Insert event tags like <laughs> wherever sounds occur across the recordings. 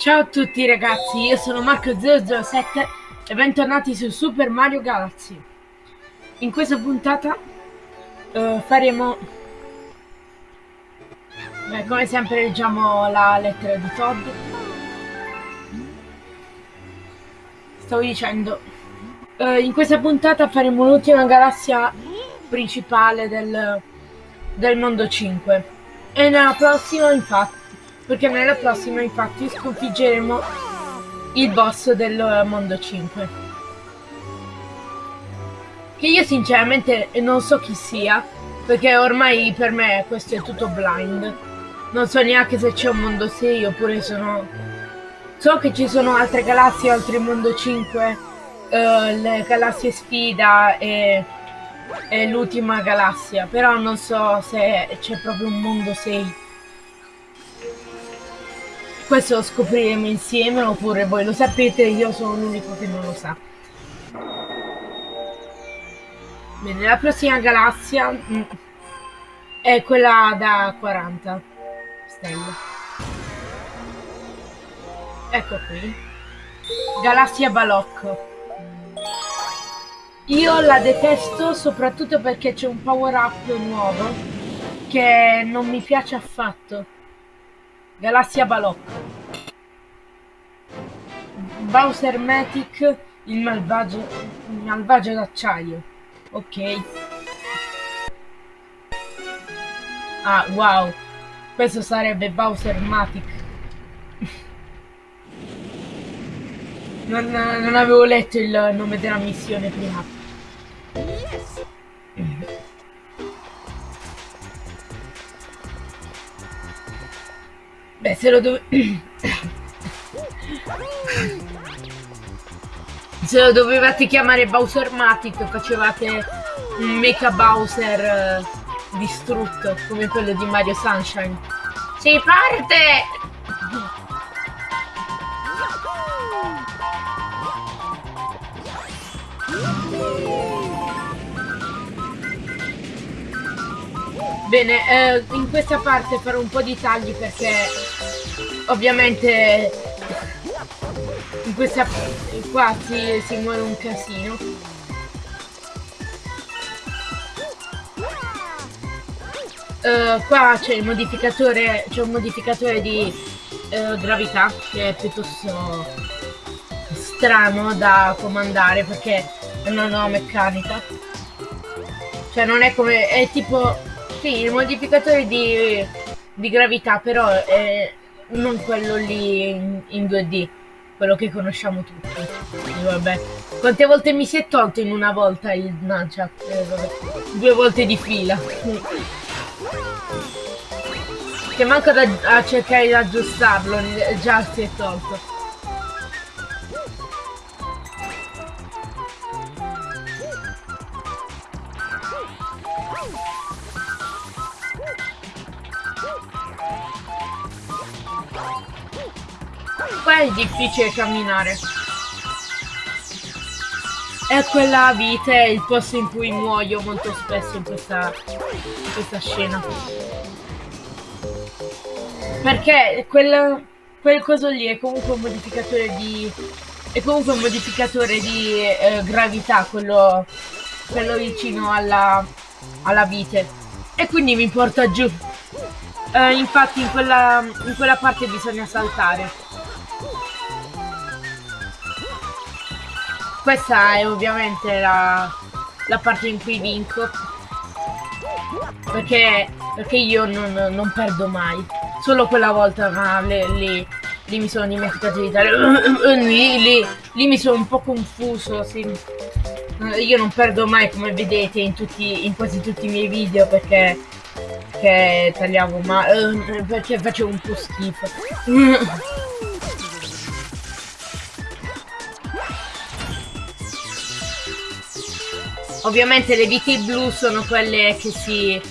Ciao a tutti ragazzi, io sono Marco007 e bentornati su Super Mario Galaxy. In questa puntata uh, faremo... Beh, come sempre leggiamo la lettera di Todd. Stavo dicendo... Uh, in questa puntata faremo l'ultima galassia principale del, del mondo 5. E nella prossima infatti perché nella prossima infatti sconfiggeremo il boss del mondo 5 che io sinceramente non so chi sia perché ormai per me questo è tutto blind. Non so neanche se c'è un mondo 6 oppure sono so che ci sono altre galassie oltre il mondo 5 uh, eh, le galassie sfida e, e l'ultima galassia però non so se c'è proprio un mondo 6 questo lo scopriremo insieme oppure voi lo sapete, io sono l'unico che non lo sa. Bene, la prossima galassia mm, è quella da 40 stelle. Ecco qui. Galassia Balocco. Io la detesto soprattutto perché c'è un power up nuovo che non mi piace affatto. Galassia Balocco. Bowser Matic, il malvagio, il malvagio d'acciaio. Ok. Ah, wow. Questo sarebbe Bowser Matic. non, non avevo letto il nome della missione prima. Beh, se lo dove... se lo dovevate chiamare Bowser Matic facevate un Mecha Bowser eh, distrutto come quello di Mario Sunshine. Si parte! Bene, eh, in questa parte farò un po' di tagli perché ovviamente in questa qua si, si muore un casino. Uh, qua c'è il modificatore c'è un modificatore di uh, gravità che è piuttosto strano da comandare perché una nuova meccanica cioè non è come è tipo sì, il modificatore di, di gravità, però è non quello lì in, in 2D, quello che conosciamo tutti. E vabbè. Quante volte mi si è tolto in una volta il nunchuck? Eh, Due volte di fila. che manca da, a cercare di aggiustarlo, già si è tolto. Qua è difficile camminare. E quella vite è il posto in cui muoio molto spesso in questa, in questa scena. Perché quel, quel coso lì è comunque un modificatore di... È comunque un modificatore di eh, gravità, quello, quello vicino alla, alla vite. E quindi mi porta giù. Eh, infatti in quella, in quella parte bisogna saltare. Questa è ovviamente la, la parte in cui vinco. Perché, perché io non, non perdo mai. Solo quella volta, lì mi sono dimenticato di dare. <coughs> Lì, mi sono un po' confuso. Sì. Io non perdo mai, come vedete, in, tutti, in quasi tutti i miei video perché, perché tagliavo ma perché facevo un po' schifo. Ovviamente le viti blu sono quelle che si,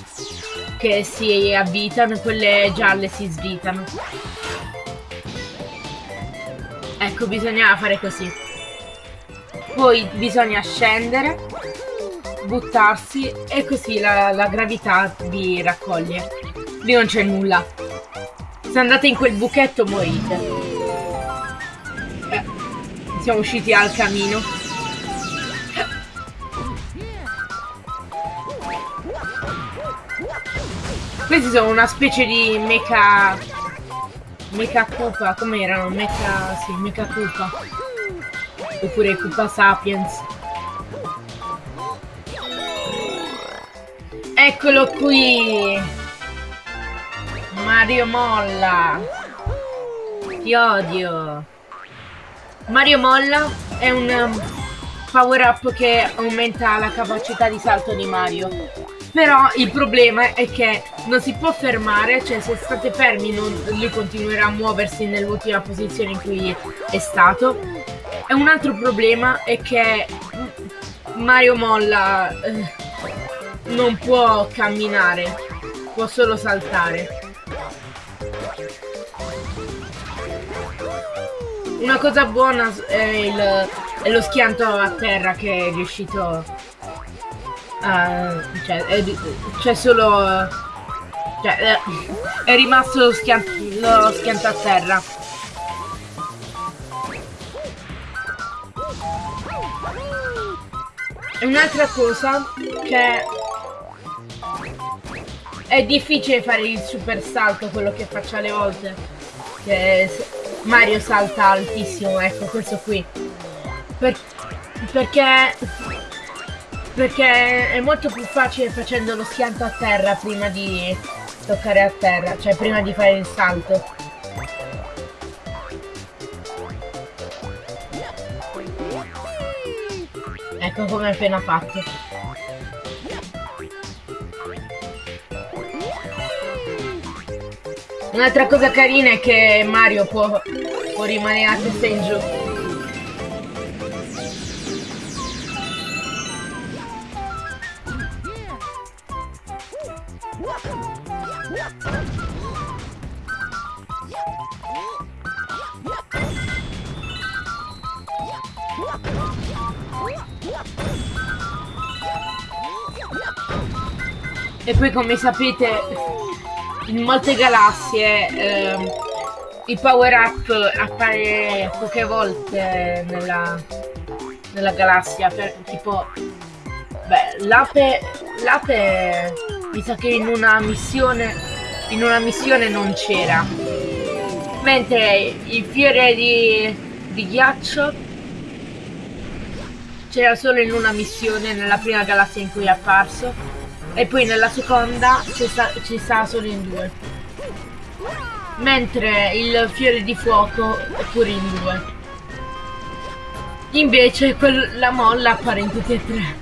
che si avvitano e quelle gialle si svitano. Ecco, bisogna fare così. Poi bisogna scendere, buttarsi e così la, la gravità vi raccoglie. Lì non c'è nulla. Se andate in quel buchetto morite. siamo usciti al camino. Questi sono una specie di mecha... Mecha Koopa, come erano? Mecha... sì, Mecha Koopa. Oppure Koopa Sapiens. Eccolo qui! Mario Molla! Ti odio! Mario Molla è un um, power up che aumenta la capacità di salto di Mario però il problema è che non si può fermare, cioè se state fermi non, lui continuerà a muoversi nell'ultima posizione in cui è stato. E un altro problema è che Mario Molla eh, non può camminare, può solo saltare. Una cosa buona è, il, è lo schianto a terra che è riuscito Uh, cioè, c'è solo... Cioè, è, è rimasto lo, schian lo schianto a terra. Un'altra cosa che è difficile fare il super salto, quello che faccio alle volte. Che Mario salta altissimo, ecco, questo qui. Per perché perché è molto più facile facendo lo schianto a terra prima di toccare a terra, cioè prima di fare il salto. Ecco come ho appena fatto. Un'altra cosa carina è che Mario può, può rimanere a testa in giù. Poi come sapete in molte galassie eh, il power up appare poche volte nella, nella galassia per tipo beh l'ape l'ape mi sa che in una missione in una missione non c'era. Mentre il fiore di, di ghiaccio c'era solo in una missione nella prima galassia in cui è apparso e poi nella seconda ci sta, ci sta solo in due. Mentre il fiore di fuoco è pure in due. Invece la molla appare in tutti e tre.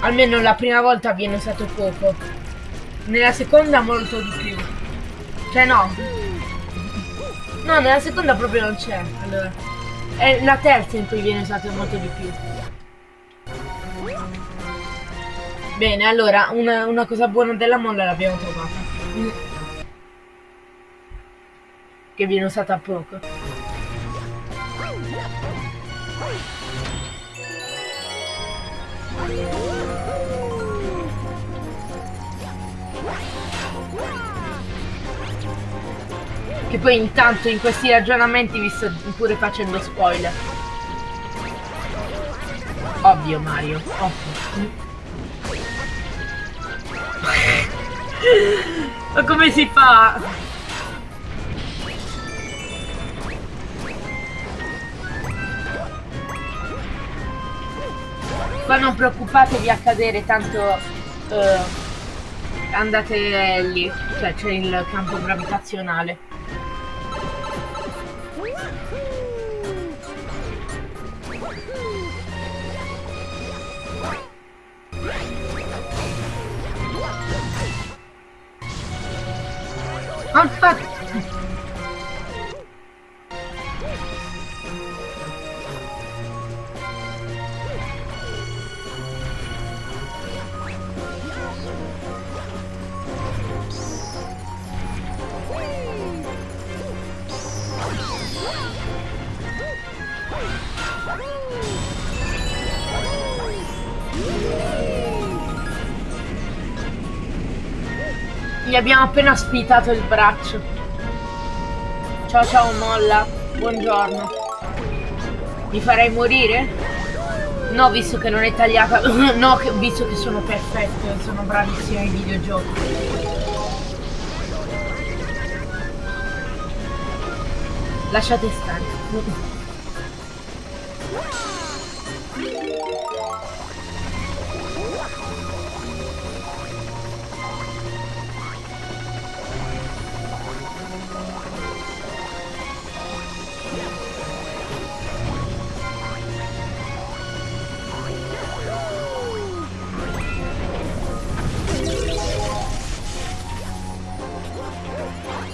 Almeno la prima volta viene usato poco. Nella seconda molto di più. Cioè no. No, nella seconda proprio non c'è. Allora. È la terza in cui viene usato molto di più. Bene, allora, una, una cosa buona della molla l'abbiamo trovata. Che viene usata poco. Che poi intanto in questi ragionamenti vi sto pure facendo spoiler. Ovvio Mario, ovvio. <laughs> Ma come si fa? Ma non preoccupatevi a cadere, tanto uh, andate lì, cioè c'è il campo gravitazionale. Aspetta! Gli abbiamo appena spitato il braccio. Ciao ciao molla, buongiorno. Mi farei morire? No, visto che non è tagliata. <laughs> no, visto che sono perfetto sono bravissimo ai videogiochi. Lasciate stare.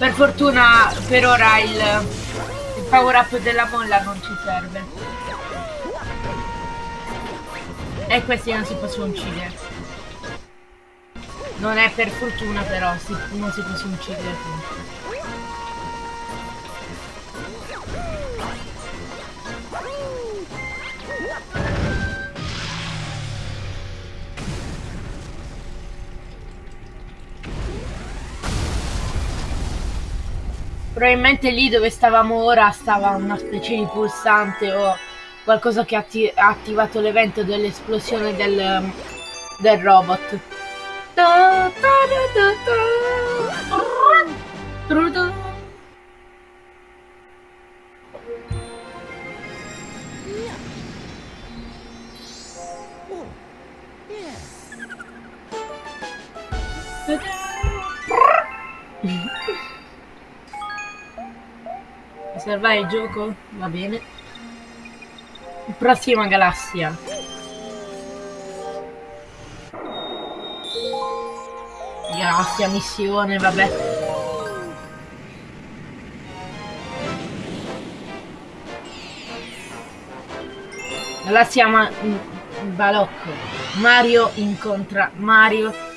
Per fortuna per ora il, il power up della molla non ci serve. E questi non si possono uccidere. Non è per fortuna però, si, non si possono uccidere. Probabilmente lì dove stavamo ora stava una specie di pulsante o qualcosa che atti ha attivato l'evento dell'esplosione del, del robot. Salvare il gioco? Va bene. Prossima galassia. Galassia, missione, vabbè. Galassia ma Balocco. Mario incontra Mario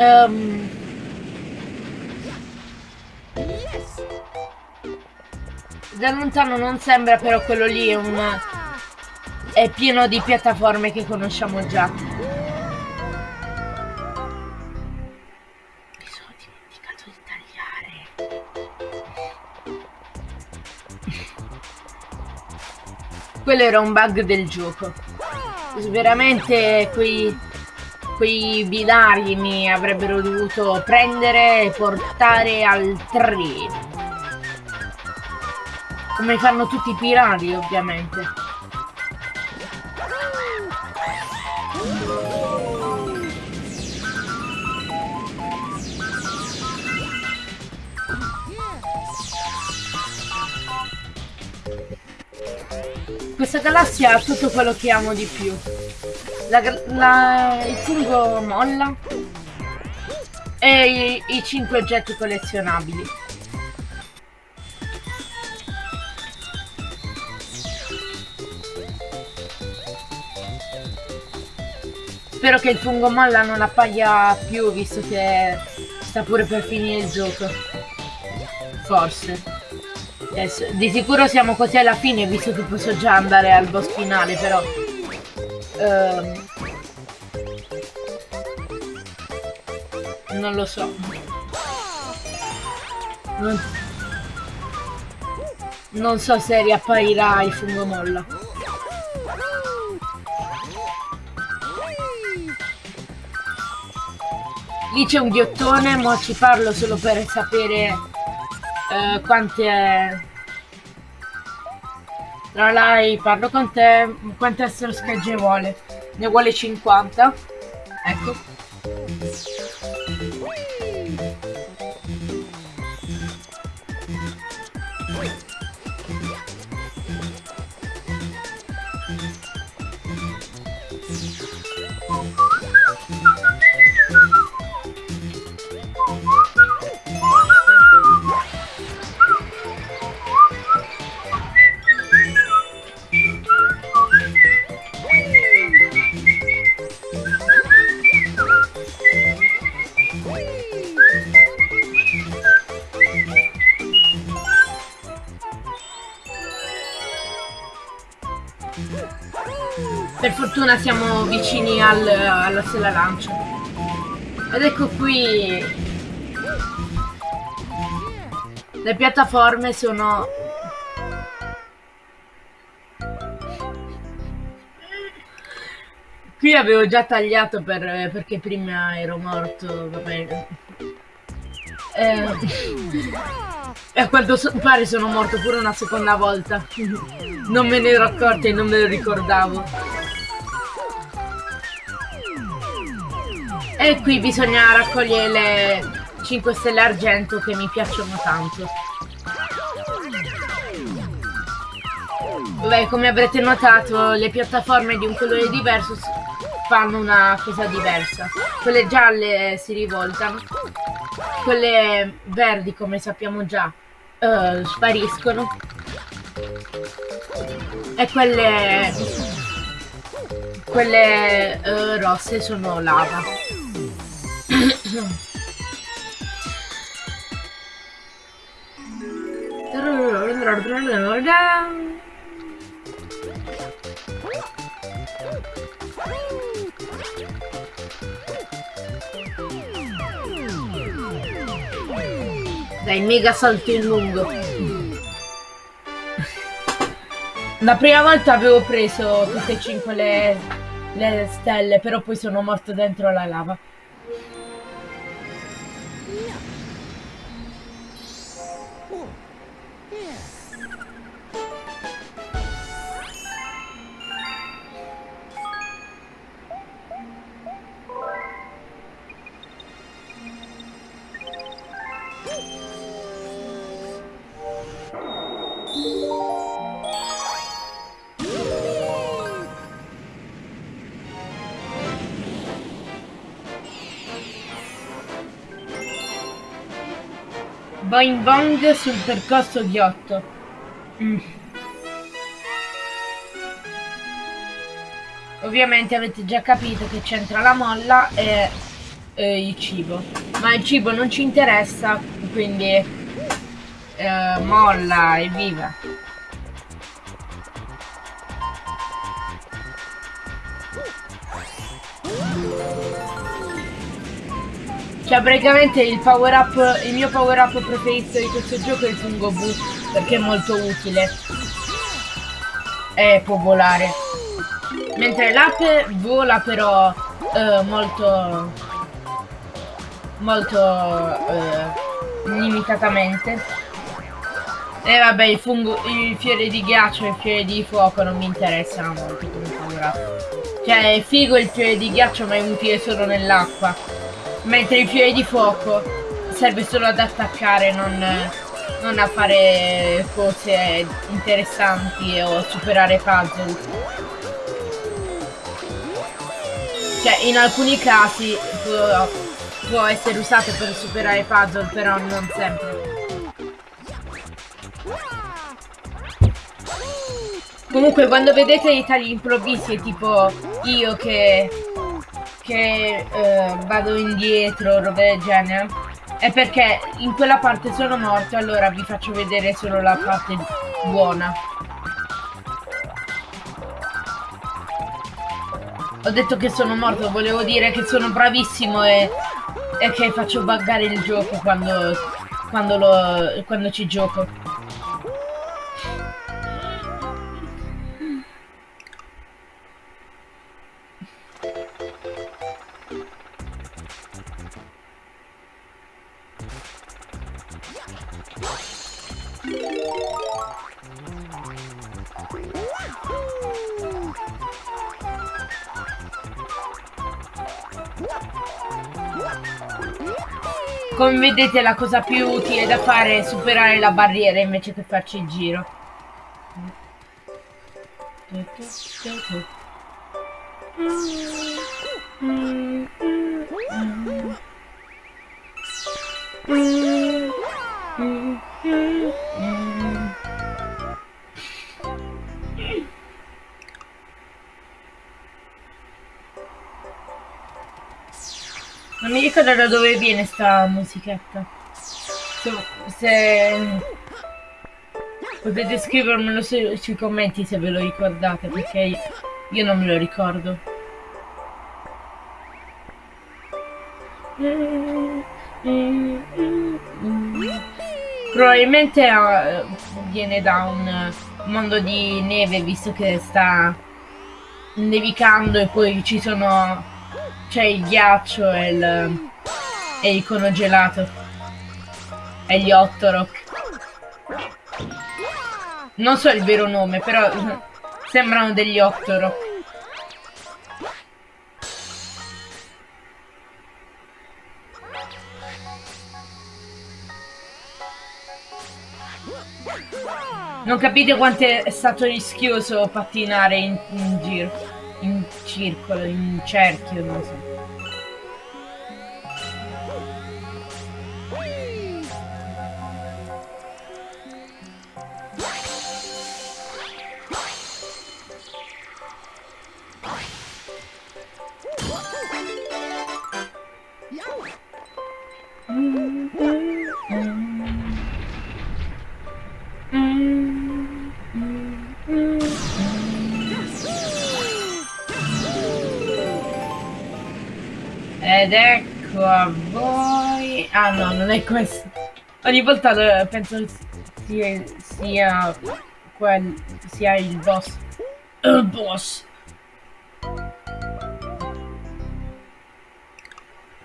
Um, da lontano non sembra, però quello lì è un... è pieno di piattaforme che conosciamo già. Mi sono dimenticato di tagliare. quello era un bug del gioco. Veramente quei quei binari mi avrebbero dovuto prendere e portare al treno. Come fanno tutti i pirati, ovviamente. Questa galassia ha tutto quello che amo di più. La, la, il fungo molla e i, i 5 oggetti collezionabili. Spero che il fungo molla non appaia più visto che sta pure per finire il gioco. Forse. Adesso, di sicuro siamo quasi alla fine visto che posso già andare al boss finale però Ehm, non lo so. Non, non so se riapparirà il fungo molla. Lì c'è un ghiottone, ma ci parlo solo per sapere uh, quante Ralai, parlo con te. Quante essere schegge vuole? Ne vuole 50. Ecco. Fortuna siamo vicini al, alla stella lancio. Ed ecco qui. Le piattaforme sono... Qui avevo già tagliato per, perché prima ero morto, va. Eh, e a quanto pare sono morto pure una seconda volta. non me ne ero accorta e non me lo ricordavo. E qui bisogna raccogliere le 5 stelle argento che mi piacciono tanto. Beh, come avrete notato, le piattaforme di un colore diverso fanno una cosa diversa. Quelle gialle si rivoltano, quelle verdi, come sappiamo già, uh, spariscono. E quelle, quelle uh, rosse sono lava. Dai, mega salto in lungo. La prima volta avevo preso tutte e cinque le, le stelle, però poi sono morto dentro la lava. Boing Bong sul percorso ghiotto. Mm. Ovviamente avete già capito che c'entra la molla e, e, il cibo. Ma il cibo non ci interessa, quindi eh, molla e viva. Cioè praticamente il power up, il mio power up preferito di questo gioco è il fungo boo perché è molto utile. E può volare. Mentre l'ape vola però eh, molto molto eh, limitatamente. E vabbè il fungo, il fiore di ghiaccio e il fiore di fuoco non mi interessano molto come power up. Cioè è figo il fiore di ghiaccio ma è utile solo nell'acqua. Mentre il fiore di fuoco serve solo ad attaccare, non, non a fare cose interessanti o superare puzzle. Cioè, in alcuni casi può, può essere usato per superare puzzle, però non sempre. Comunque quando vedete i tagli improvvisi tipo io che che eh, vado indietro, roba del genere, è perché in quella parte sono morto, allora vi faccio vedere solo la parte buona. Ho detto che sono morto, volevo dire che sono bravissimo e, e che faccio buggare il gioco quando, quando, lo, quando ci gioco. Come vedete la cosa più utile da fare è superare la barriera invece che farci il giro. Non ricordo da dove viene sta musichetta. Se, se potete scrivermelo su, sui commenti se ve lo ricordate, perché Io non me lo ricordo. Probabilmente uh, viene da un mondo di neve visto che sta nevicando e poi ci sono c'è il ghiaccio e il, e il cono gelato. E gli Ottorok non so il vero nome però sembrano degli Ottorok Non capite quanto è stato rischioso pattinare in, in giro, in circolo, in cerchio, non so. Non è questo. Ogni volta penso sia, sia quel... sia il boss. Il boss.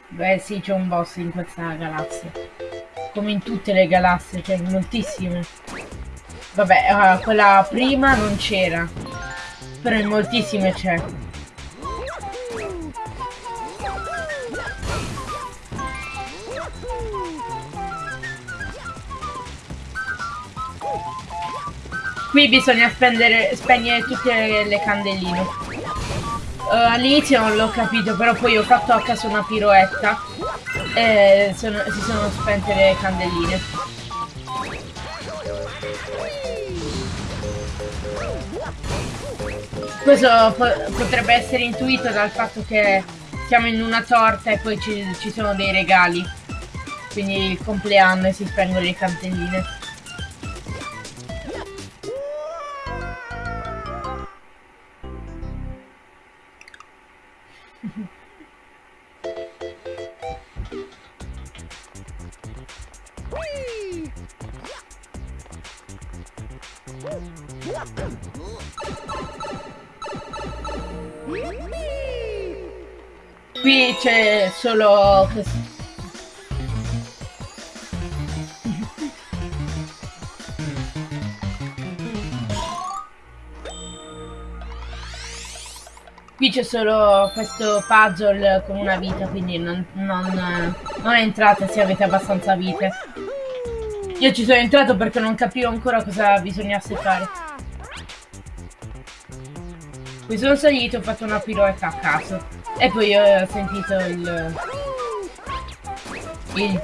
Beh sì, c'è un boss in questa galassia. Come in tutte le galassie, c'è cioè moltissime. Vabbè, uh, quella prima non c'era. Però in moltissime c'è. Qui bisogna spendere, spegnere tutte le, le candeline. Uh, All'inizio non l'ho capito, però poi ho fatto a caso una piroetta e sono, si sono spente le candeline. Questo po potrebbe essere intuito dal fatto che siamo in una torta e poi ci, ci sono dei regali. Quindi il compleanno e si spengono le candeline. Qui c'è solo Qui c'è solo questo puzzle con una vita, quindi non, non, non entrate se avete abbastanza vite. Io ci sono entrato perché non capivo ancora cosa bisognasse fare. Qui sono salito, ho fatto una piroetta a caso. E poi ho sentito il... Il...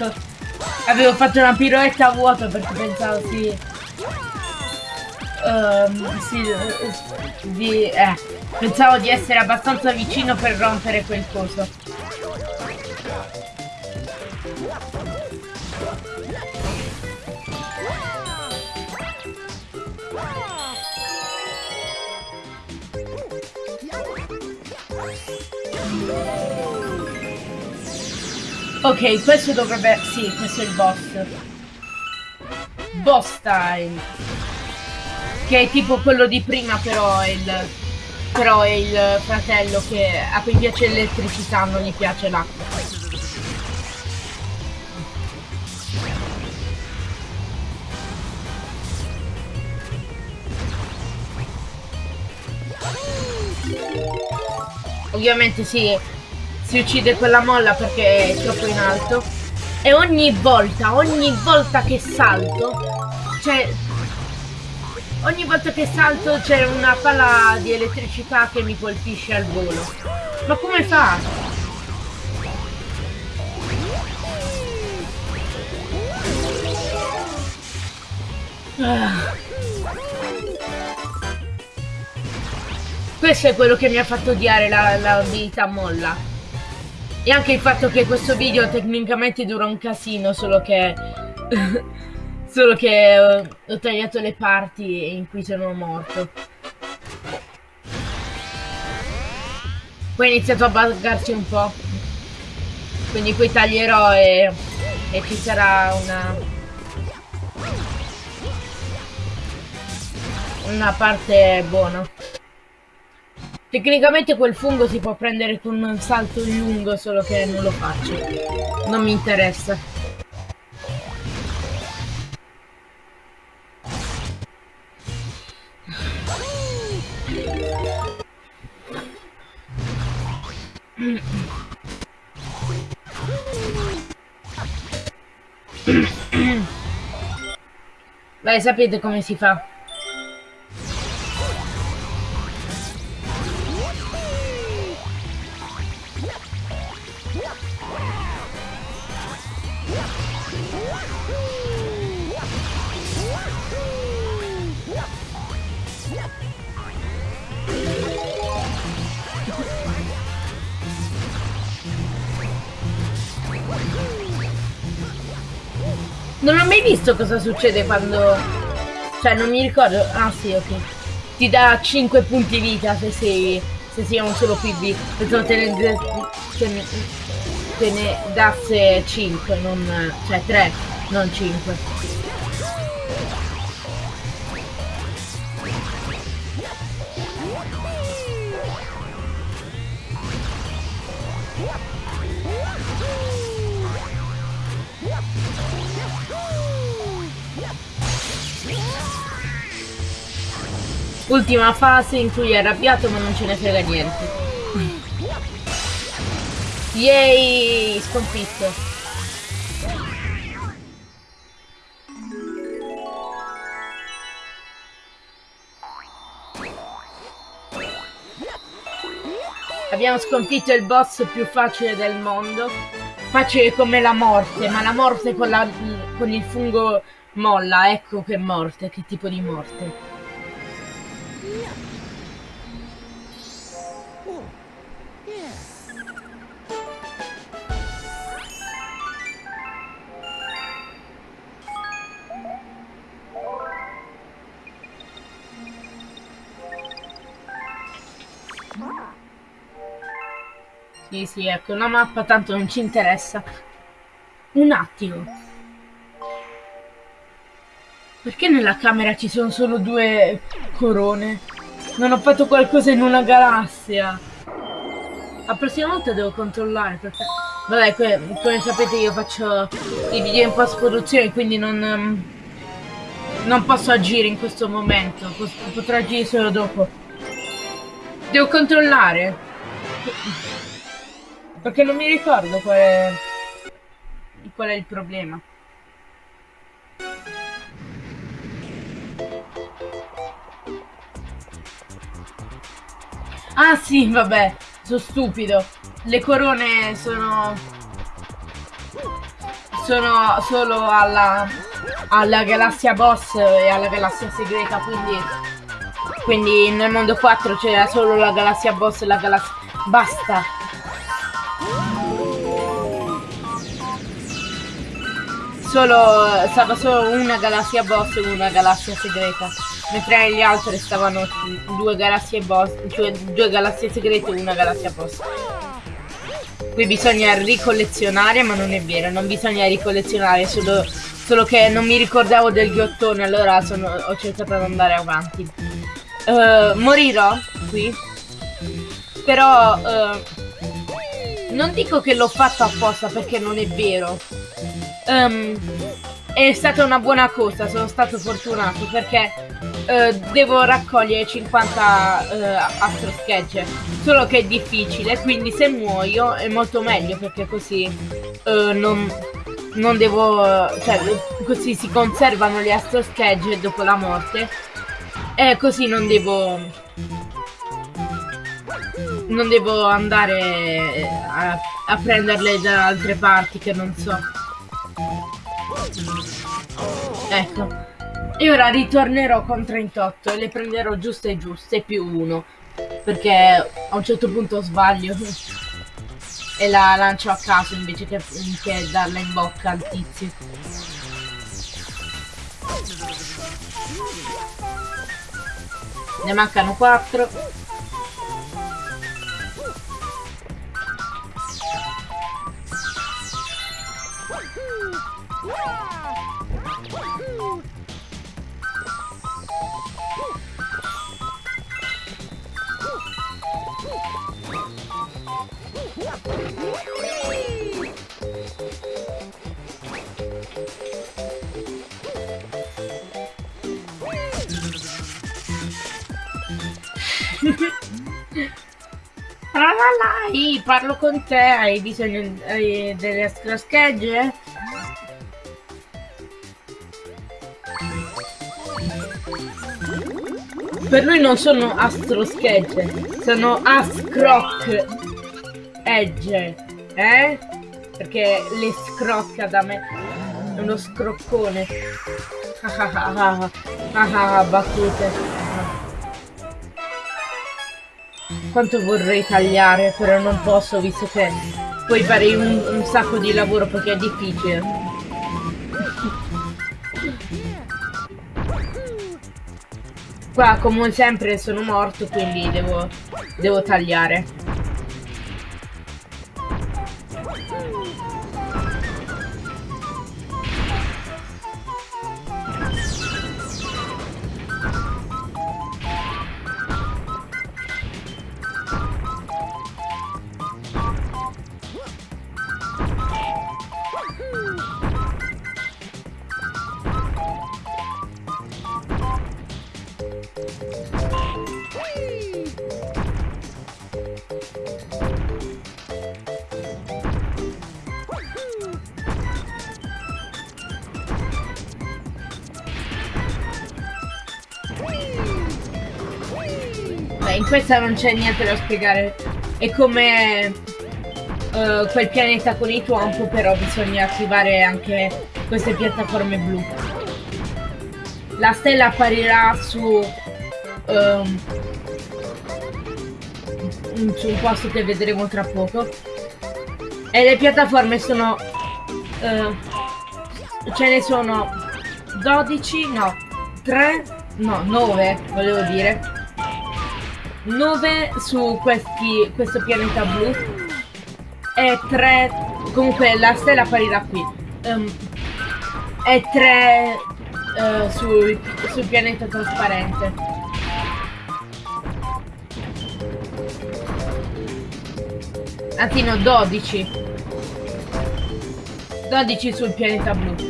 Ecco, avevo fatto una piroetta a vuoto perché pensavo si... Um, si di, eh, pensavo di essere abbastanza vicino per rompere quel coso. Ok, questo dovrebbe... Sì, questo è il boss. Boss time. Che è tipo quello di prima, però è il... Però è il fratello che a cui piace l'elettricità, non gli piace l'acqua. Ovviamente sì, si uccide quella molla perché è troppo in alto e ogni volta, ogni volta che salto, cioè ogni volta che salto c'è una palla di elettricità che mi colpisce al volo. Ma come fa? Ah. Questo è quello che mi ha fatto odiare la molla. E anche il fatto che questo video tecnicamente dura un casino, solo che... <laughs> solo che uh, ho tagliato le parti in cui sono morto. Poi è iniziato a buggarsi un po'. Quindi poi taglierò e, e ci sarà una... Una parte buona. Tecnicamente quel fungo si può prendere con un salto lungo, solo che non lo faccio. Non mi interessa. Vai, sapete come si fa. Visto cosa succede quando... Cioè, non mi ricordo... Ah, sì, ok. Ti dà 5 punti vita se sei... Se sei un solo PB. Pensavo. Te ne, te ne dasse 5, non... Cioè, 3, non 5. Ultima fase in cui è arrabbiato ma non ce ne frega niente. Yay! Sconfitto. Abbiamo sconfitto il boss più facile del mondo. Facile come la morte, ma la morte con, la, con il fungo molla. Ecco che morte, che tipo di morte. Sì, sì, ecco, una mappa tanto non ci interessa. Un attimo. Perché nella camera ci sono solo due corone? Non ho fatto qualcosa in una galassia. La prossima volta devo controllare perché... Vabbè, come sapete io faccio i video in post-produzione, quindi non... Non posso agire in questo momento. Potrò agire solo dopo. Devo controllare. Perché non mi ricordo qual è, qual è il problema. Ah sì, vabbè, sono stupido. Le corone sono... Sono solo alla, alla galassia boss e alla galassia segreta, quindi... Quindi nel mondo 4 c'era solo la galassia boss e la galassia... Basta! Solo, stava solo una galassia boss e una galassia segreta. Mentre gli altri stavano due galassie boss, cioè due galassie segrete e una galassia boss. Qui bisogna ricollezionare, ma non è vero, non bisogna ricollezionare, solo, solo che non mi ricordavo del ghiottone, allora sono, ho cercato di andare avanti. Uh, morirò qui, però uh, non dico che l'ho fatto apposta perché non è vero um, è stata una buona cosa, sono stato fortunato perché uh, devo raccogliere 50 uh, astro schegge, solo che è difficile, quindi se muoio è molto meglio perché così uh, non, non devo, cioè così si conservano le astro schegge dopo la morte E così non devo... Non devo andare a, a prenderle da altre parti che non so. Ecco. E ora ritornerò con 38 e le prenderò giuste giuste più uno. Perché a un certo punto sbaglio. e la lancio a caso invece che, che darla in bocca al tizio. Ne mancano 4. Tralalai, parlo con te, hai bisogno hai delle schegge? Per lui non sono astroschegge, sono ascroc edge, eh? Perché le scrocca da me. Uno scroccone. Ah <laughs> battute. Quanto vorrei tagliare, però non posso visto che poi farei un, un sacco di lavoro perché è difficile. Qua come sempre sono morto quindi devo, devo tagliare. Questa non c'è niente da spiegare. È come uh, quel pianeta con i Twomp, però bisogna attivare anche queste piattaforme blu. La stella apparirà su, um, su un posto che vedremo tra poco. E le piattaforme sono... Uh, ce ne sono 12, no, 3, no, 9 volevo dire 9 su questi, questo pianeta blu. E 3 comunque la stella apparirà qui. Um, e 3 uh, sul, sul pianeta trasparente. Anzi no 12 12 sul pianeta blu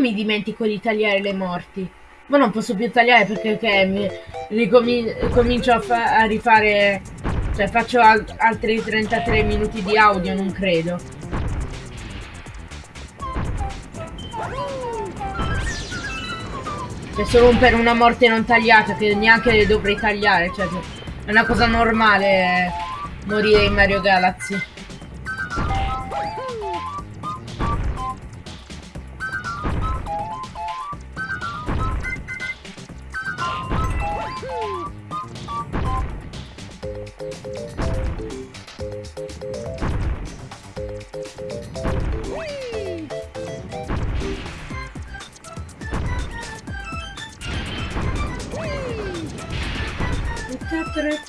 mi dimentico di tagliare le morti? Ma non posso più tagliare perché okay, mi ricomincio a, a, rifare... Cioè faccio al altri 33 minuti di audio, non credo. Cioè solo per una morte non tagliata che neanche le dovrei tagliare. Cioè è una cosa normale morire in Mario Galaxy.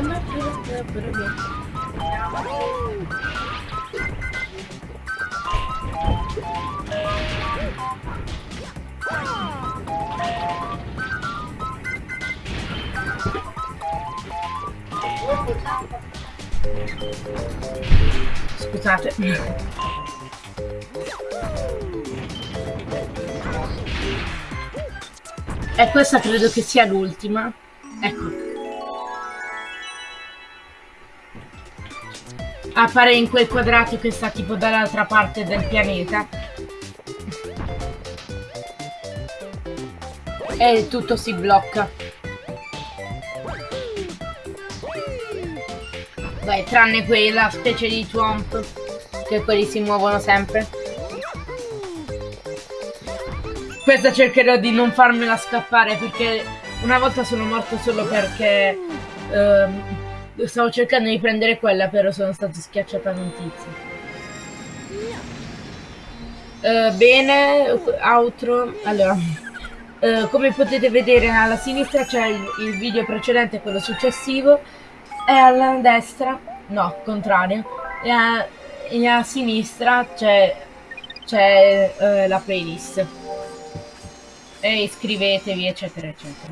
Prima prima Scusate. E questa credo che sia l'ultima. Ecco. Appare in quel quadrato che sta tipo dall'altra parte del pianeta. E tutto si blocca. Vai, tranne quella specie di Twomp, che quelli si muovono sempre. Questa cercherò di non farmela scappare perché una volta sono morto solo perché ehm, stavo cercando di prendere quella, però sono stato schiacciata da un tizio. Uh, bene, outro. Allora, uh, come potete vedere alla sinistra c'è il, il, video precedente, quello successivo, e alla destra, no, contrario, e a, e a sinistra c'è uh, la playlist e iscrivetevi eccetera eccetera